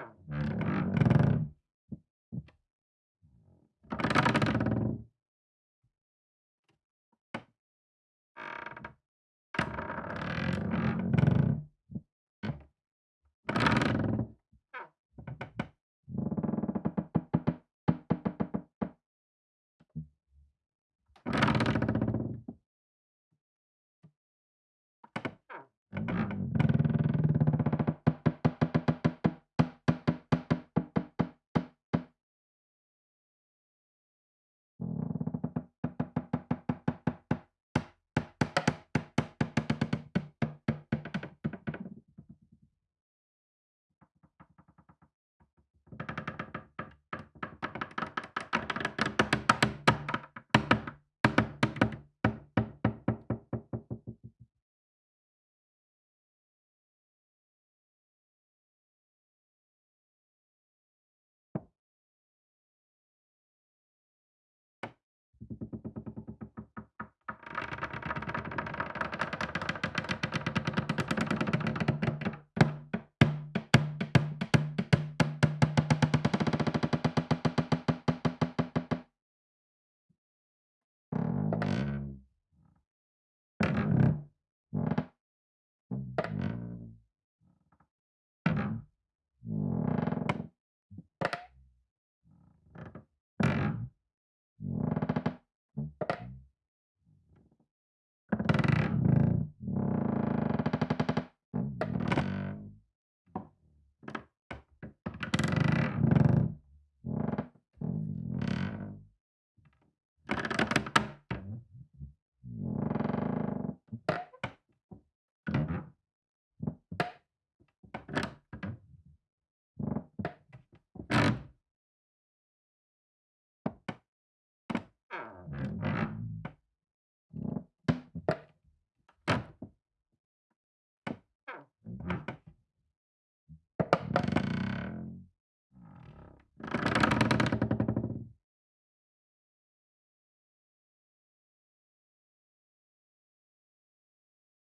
time.